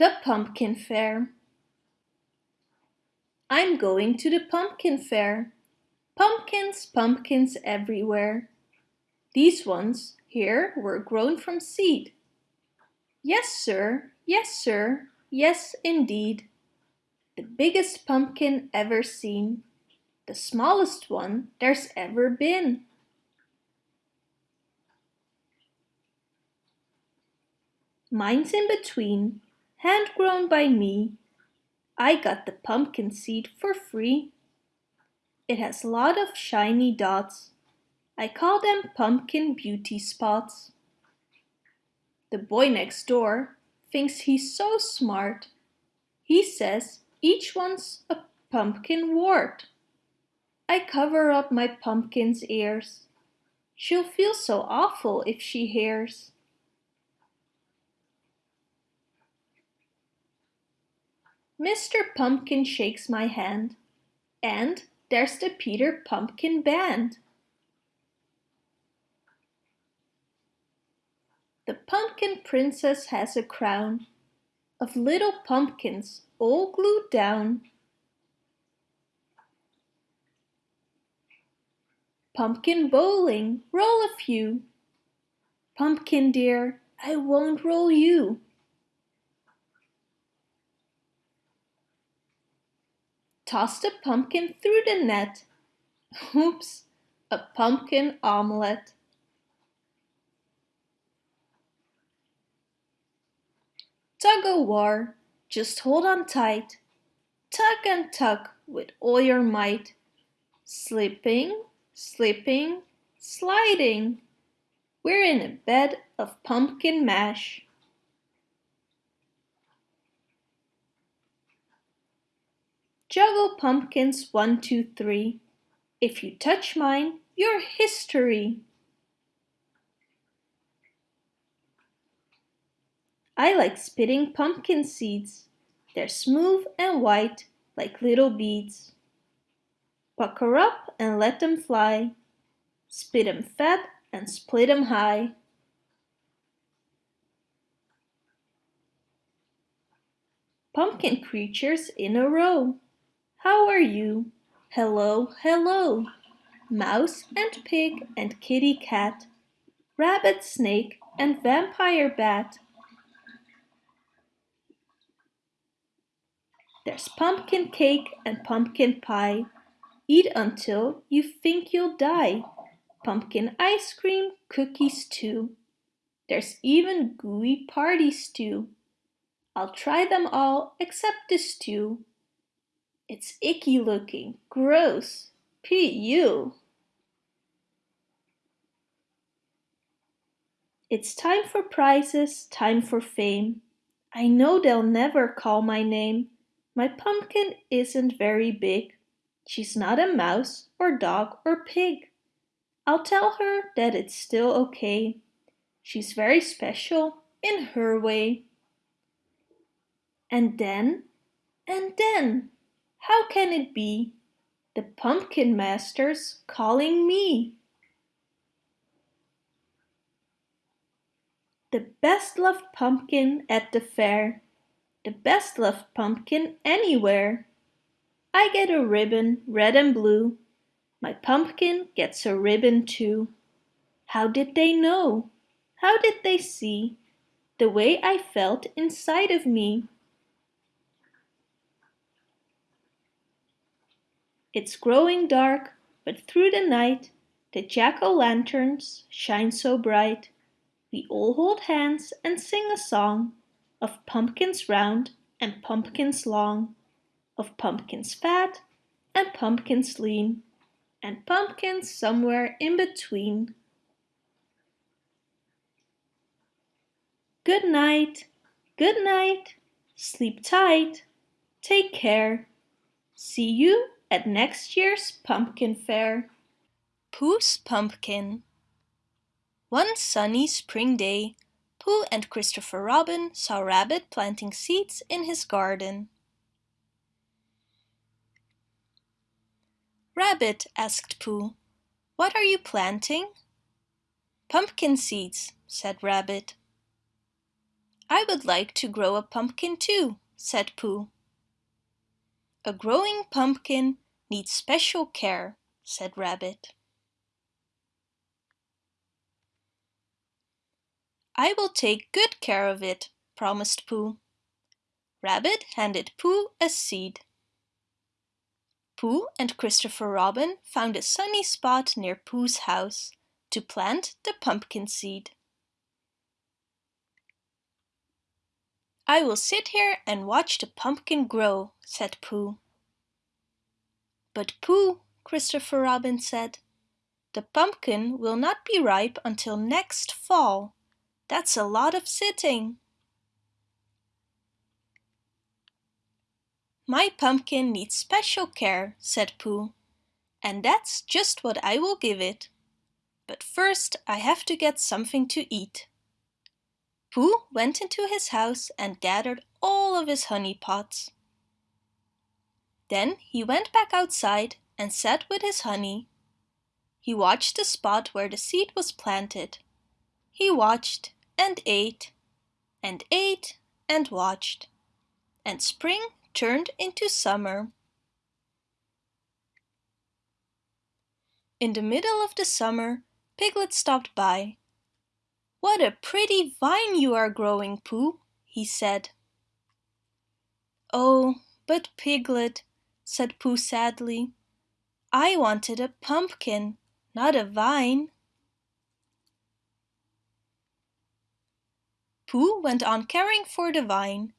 The Pumpkin Fair I'm going to the pumpkin fair. Pumpkins, pumpkins everywhere. These ones here were grown from seed. Yes, sir, yes, sir, yes, indeed. The biggest pumpkin ever seen. The smallest one there's ever been. Mine's in between, hand-grown by me. I got the pumpkin seed for free. It has a lot of shiny dots. I call them pumpkin beauty spots. The boy next door thinks he's so smart. He says each one's a pumpkin wart. I cover up my pumpkin's ears. She'll feel so awful if she hears. Mr. Pumpkin shakes my hand, and there's the Peter Pumpkin Band. The Pumpkin Princess has a crown of little pumpkins all glued down. Pumpkin bowling, roll a few. Pumpkin dear, I won't roll you. Toss the pumpkin through the net. Oops, a pumpkin omelette. Tug o' war, just hold on tight. Tug and tug with all your might. Slipping, slipping, sliding. We're in a bed of pumpkin mash. Juggle pumpkins one, two, three. If you touch mine, you're history. I like spitting pumpkin seeds. They're smooth and white like little beads. Pucker up and let them fly. Spit 'em fat and split 'em high. Pumpkin creatures in a row. How are you? Hello, hello. Mouse and pig and kitty cat. Rabbit, snake and vampire bat. There's pumpkin cake and pumpkin pie. Eat until you think you'll die. Pumpkin ice cream, cookies too. There's even gooey party stew. I'll try them all except the stew. It's icky looking. Gross. P.U. It's time for prizes, time for fame. I know they'll never call my name. My pumpkin isn't very big. She's not a mouse or dog or pig. I'll tell her that it's still okay. She's very special in her way. And then, and then, how can it be? The pumpkin master's calling me. The best loved pumpkin at the fair. The best loved pumpkin anywhere. I get a ribbon, red and blue. My pumpkin gets a ribbon too. How did they know? How did they see? The way I felt inside of me. It's growing dark, but through the night the jack-o'-lanterns shine so bright. We all hold hands and sing a song of pumpkins round and pumpkins long, of pumpkins fat and pumpkins lean, and pumpkins somewhere in between. Good night, good night, sleep tight, take care. See you at next year's pumpkin fair. Pooh's Pumpkin One sunny spring day, Pooh and Christopher Robin saw Rabbit planting seeds in his garden. Rabbit, asked Pooh, what are you planting? Pumpkin seeds, said Rabbit. I would like to grow a pumpkin too, said Pooh. A growing pumpkin needs special care, said Rabbit. I will take good care of it, promised Pooh. Rabbit handed Pooh a seed. Pooh and Christopher Robin found a sunny spot near Pooh's house to plant the pumpkin seed. I will sit here and watch the pumpkin grow, said Pooh. But Pooh, Christopher Robin said, the pumpkin will not be ripe until next fall. That's a lot of sitting. My pumpkin needs special care, said Pooh, and that's just what I will give it. But first I have to get something to eat. Pooh went into his house and gathered all of his honey pots. Then he went back outside and sat with his honey. He watched the spot where the seed was planted. He watched and ate and ate and watched. And spring turned into summer. In the middle of the summer, Piglet stopped by. What a pretty vine you are growing, Pooh, he said. Oh, but Piglet, said Pooh sadly, I wanted a pumpkin, not a vine. Pooh went on caring for the vine,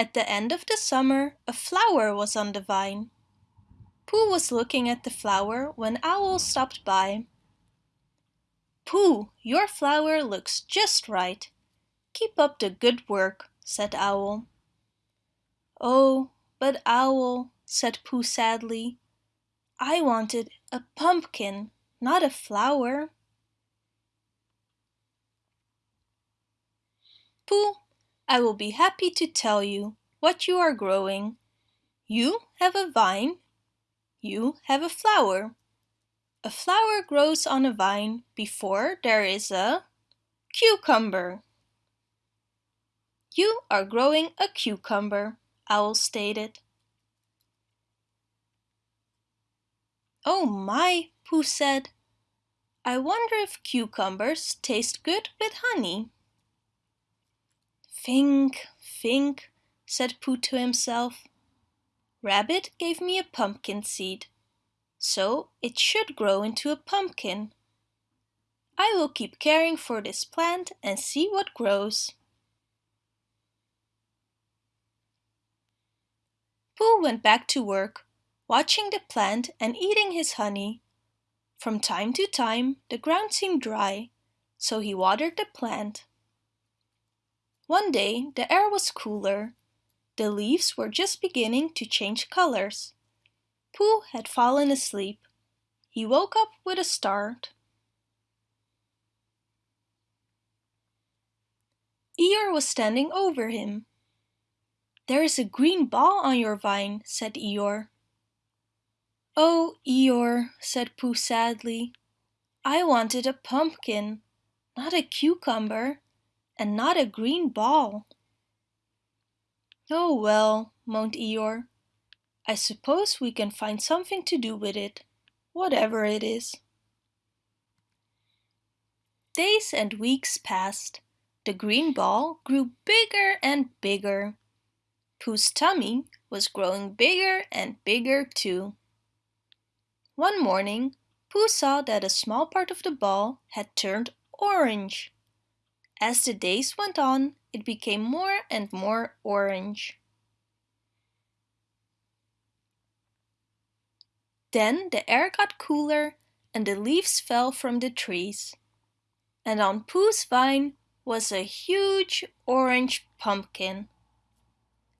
at the end of the summer, a flower was on the vine. Pooh was looking at the flower when Owl stopped by. Pooh, your flower looks just right. Keep up the good work, said Owl. Oh, but Owl, said Pooh sadly, I wanted a pumpkin, not a flower. Pooh I will be happy to tell you what you are growing. You have a vine. You have a flower. A flower grows on a vine before there is a cucumber. You are growing a cucumber, Owl stated. Oh my, Pooh said. I wonder if cucumbers taste good with honey. Think, think, said Pooh to himself. Rabbit gave me a pumpkin seed, so it should grow into a pumpkin. I will keep caring for this plant and see what grows. Pooh went back to work, watching the plant and eating his honey. From time to time the ground seemed dry, so he watered the plant. One day the air was cooler. The leaves were just beginning to change colors. Pooh had fallen asleep. He woke up with a start. Eeyore was standing over him. There is a green ball on your vine, said Eeyore. Oh, Eeyore, said Pooh sadly. I wanted a pumpkin, not a cucumber and not a green ball. Oh well, moaned Eeyore. I suppose we can find something to do with it, whatever it is. Days and weeks passed. The green ball grew bigger and bigger. Pooh's tummy was growing bigger and bigger too. One morning, Pooh saw that a small part of the ball had turned orange. As the days went on, it became more and more orange. Then the air got cooler and the leaves fell from the trees. And on Pooh's vine was a huge orange pumpkin.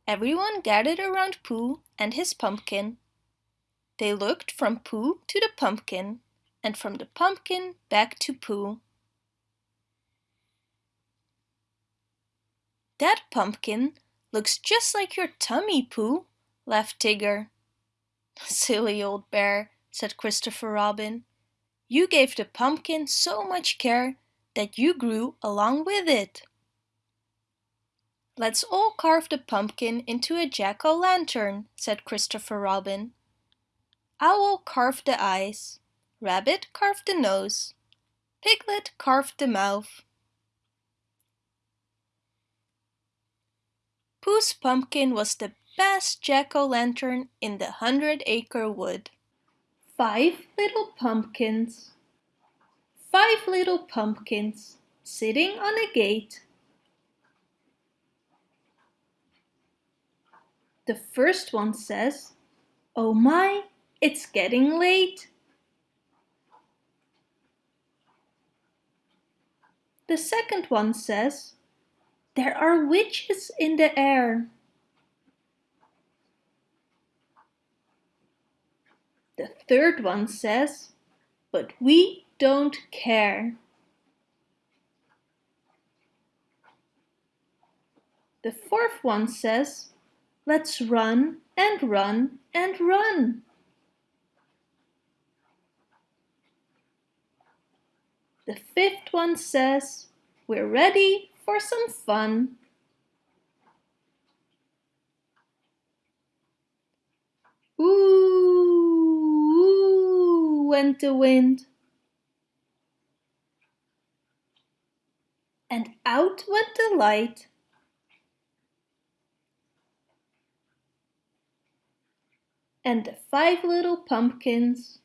Everyone gathered around Pooh and his pumpkin. They looked from Pooh to the pumpkin and from the pumpkin back to Pooh. That pumpkin looks just like your tummy, Pooh, laughed Tigger. Silly old bear, said Christopher Robin. You gave the pumpkin so much care that you grew along with it. Let's all carve the pumpkin into a jack-o'-lantern, said Christopher Robin. Owl carved the eyes, Rabbit carved the nose, Piglet carved the mouth. Pooh's pumpkin was the best jack-o'-lantern in the hundred-acre wood. Five little pumpkins. Five little pumpkins sitting on a gate. The first one says, Oh my, it's getting late. The second one says, There are witches in the air. The third one says, But we don't care. The fourth one says, Let's run and run and run. The fifth one says, We're ready for some fun. Ooh, went the wind. And out went the light. And the five little pumpkins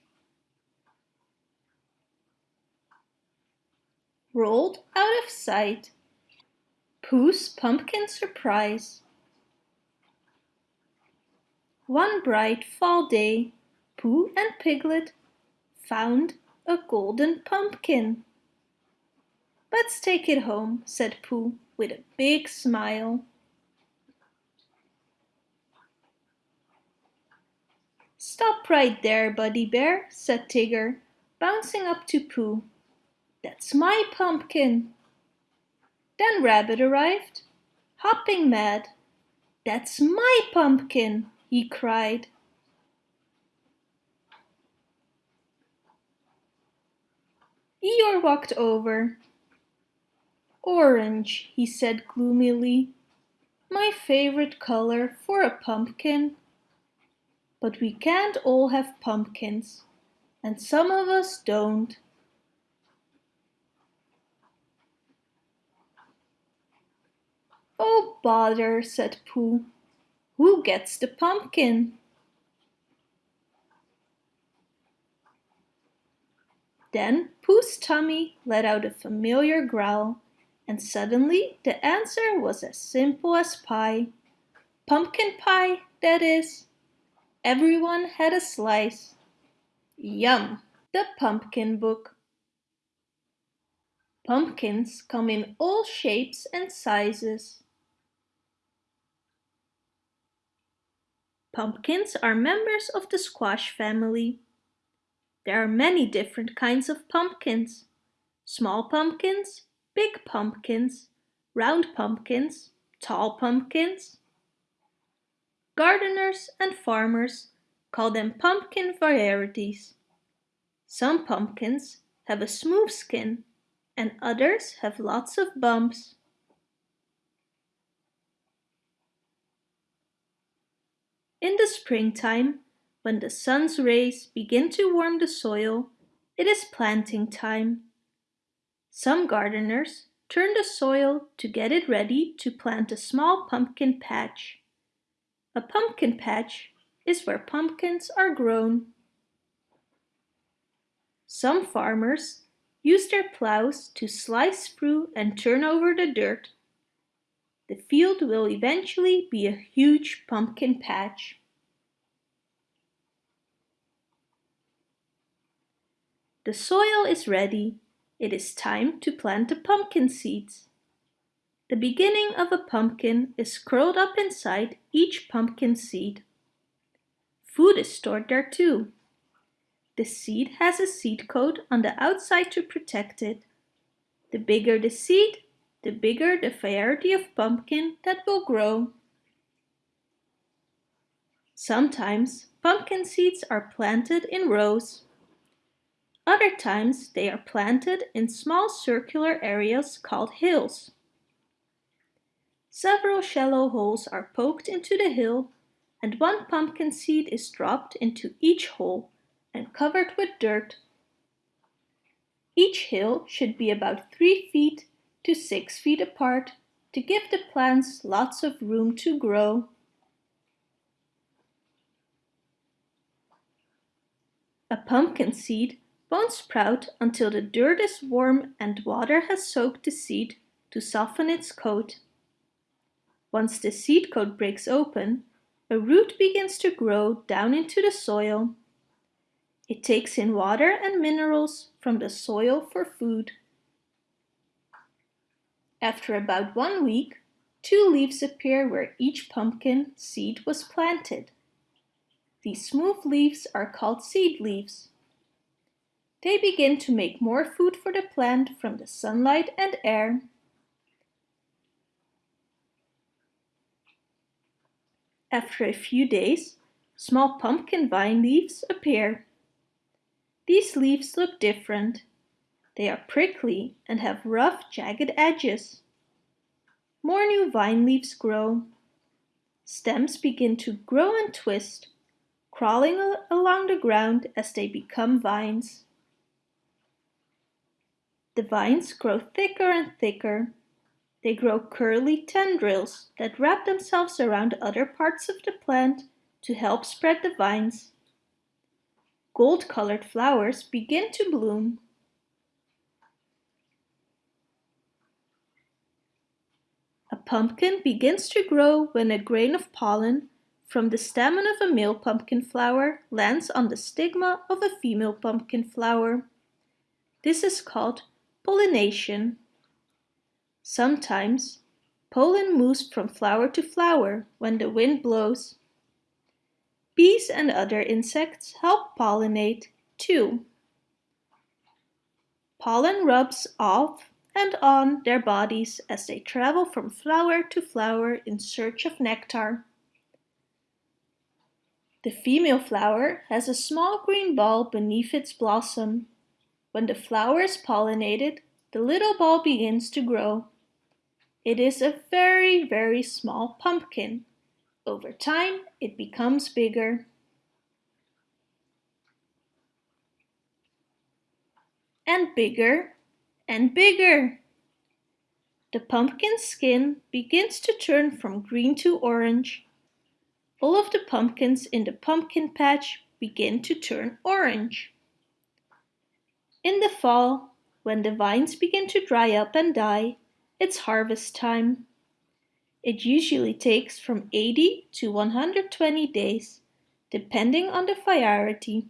rolled out of sight. Pooh's Pumpkin Surprise One bright fall day, Pooh and Piglet found a golden pumpkin. Let's take it home, said Pooh with a big smile. Stop right there, Buddy Bear, said Tigger, bouncing up to Pooh. That's my pumpkin. Then Rabbit arrived, hopping mad. That's my pumpkin, he cried. Eeyore walked over. Orange, he said gloomily. My favorite color for a pumpkin. But we can't all have pumpkins, and some of us don't. Oh bother, said Pooh. Who gets the pumpkin? Then Pooh's tummy let out a familiar growl, and suddenly the answer was as simple as pie. Pumpkin pie, that is. Everyone had a slice. Yum! The Pumpkin Book Pumpkins come in all shapes and sizes. Pumpkins are members of the squash family. There are many different kinds of pumpkins. Small pumpkins, big pumpkins, round pumpkins, tall pumpkins. Gardeners and farmers call them pumpkin varieties. Some pumpkins have a smooth skin and others have lots of bumps. In the springtime, when the sun's rays begin to warm the soil, it is planting time. Some gardeners turn the soil to get it ready to plant a small pumpkin patch. A pumpkin patch is where pumpkins are grown. Some farmers use their plows to slice through and turn over the dirt the field will eventually be a huge pumpkin patch. The soil is ready. It is time to plant the pumpkin seeds. The beginning of a pumpkin is curled up inside each pumpkin seed. Food is stored there too. The seed has a seed coat on the outside to protect it. The bigger the seed, the bigger the variety of pumpkin that will grow. Sometimes pumpkin seeds are planted in rows. Other times they are planted in small circular areas called hills. Several shallow holes are poked into the hill and one pumpkin seed is dropped into each hole and covered with dirt. Each hill should be about 3 feet to 6 feet apart to give the plants lots of room to grow. A pumpkin seed won't sprout until the dirt is warm and water has soaked the seed to soften its coat. Once the seed coat breaks open, a root begins to grow down into the soil. It takes in water and minerals from the soil for food. After about one week, two leaves appear where each pumpkin seed was planted. These smooth leaves are called seed leaves. They begin to make more food for the plant from the sunlight and air. After a few days, small pumpkin vine leaves appear. These leaves look different. They are prickly and have rough, jagged edges. More new vine leaves grow. Stems begin to grow and twist, crawling along the ground as they become vines. The vines grow thicker and thicker they grow curly tendrils that wrap themselves around other parts of the plant to help spread the vines. Gold-colored flowers begin to bloom. A pumpkin begins to grow when a grain of pollen from the stamen of a male pumpkin flower lands on the stigma of a female pumpkin flower. This is called pollination. Sometimes, pollen moves from flower to flower when the wind blows. Bees and other insects help pollinate too. Pollen rubs off and on their bodies as they travel from flower to flower in search of nectar. The female flower has a small green ball beneath its blossom. When the flower is pollinated, the little ball begins to grow. It is a very, very small pumpkin. Over time, it becomes bigger. And bigger and bigger. The pumpkin skin begins to turn from green to orange. All of the pumpkins in the pumpkin patch begin to turn orange. In the fall, when the vines begin to dry up and die, it's harvest time. It usually takes from 80 to 120 days, depending on the variety,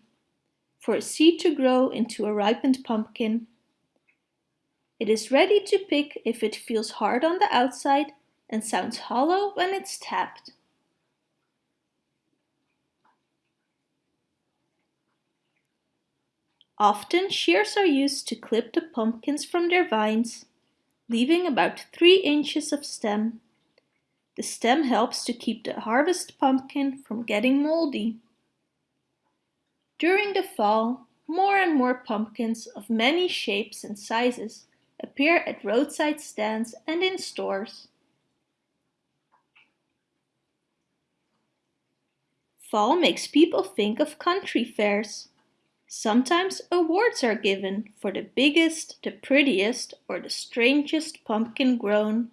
for a seed to grow into a ripened pumpkin. It is ready to pick if it feels hard on the outside and sounds hollow when it's tapped. Often shears are used to clip the pumpkins from their vines leaving about 3 inches of stem. The stem helps to keep the harvest pumpkin from getting moldy. During the fall, more and more pumpkins of many shapes and sizes appear at roadside stands and in stores. Fall makes people think of country fairs. Sometimes awards are given for the biggest, the prettiest, or the strangest pumpkin grown.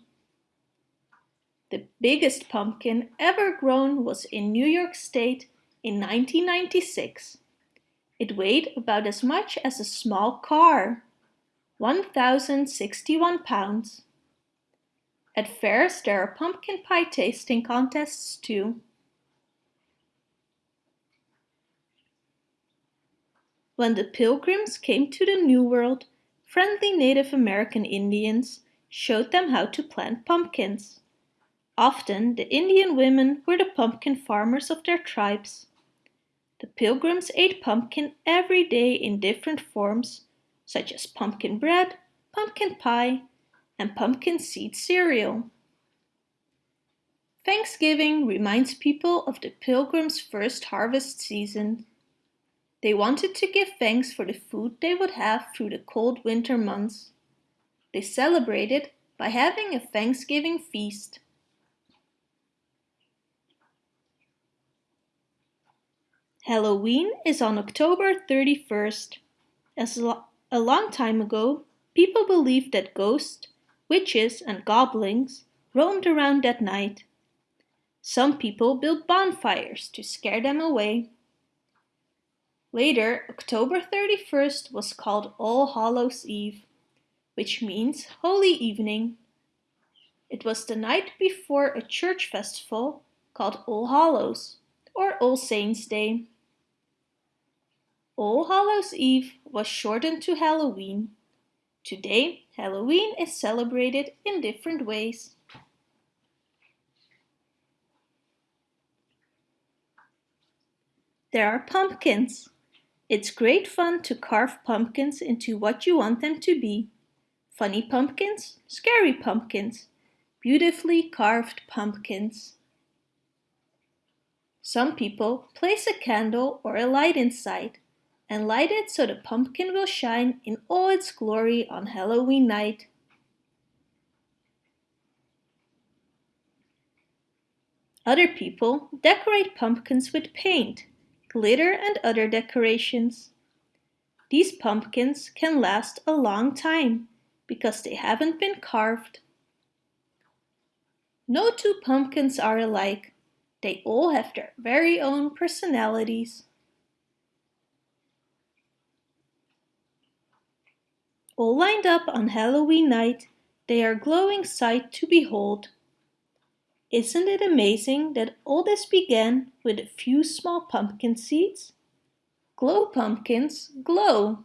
The biggest pumpkin ever grown was in New York State in 1996. It weighed about as much as a small car, 1,061 pounds. At fairs there are pumpkin pie tasting contests too. When the Pilgrims came to the New World, friendly Native American Indians showed them how to plant pumpkins. Often the Indian women were the pumpkin farmers of their tribes. The Pilgrims ate pumpkin every day in different forms, such as pumpkin bread, pumpkin pie, and pumpkin seed cereal. Thanksgiving reminds people of the Pilgrims' first harvest season they wanted to give thanks for the food they would have through the cold winter months. They celebrated by having a Thanksgiving feast. Halloween is on October 31st. As lo a long time ago, people believed that ghosts, witches and goblins roamed around that night. Some people built bonfires to scare them away. Later, October 31st was called All Hallows Eve, which means Holy Evening. It was the night before a church festival called All Hallows or All Saints' Day. All Hallows Eve was shortened to Halloween. Today, Halloween is celebrated in different ways. There are pumpkins. It's great fun to carve pumpkins into what you want them to be. Funny pumpkins, scary pumpkins, beautifully carved pumpkins. Some people place a candle or a light inside and light it so the pumpkin will shine in all its glory on Halloween night. Other people decorate pumpkins with paint, glitter and other decorations. These pumpkins can last a long time because they haven't been carved. No two pumpkins are alike. They all have their very own personalities. All lined up on Halloween night, they are glowing sight to behold. Isn't it amazing that all this began with a few small pumpkin seeds? Glow pumpkins, glow!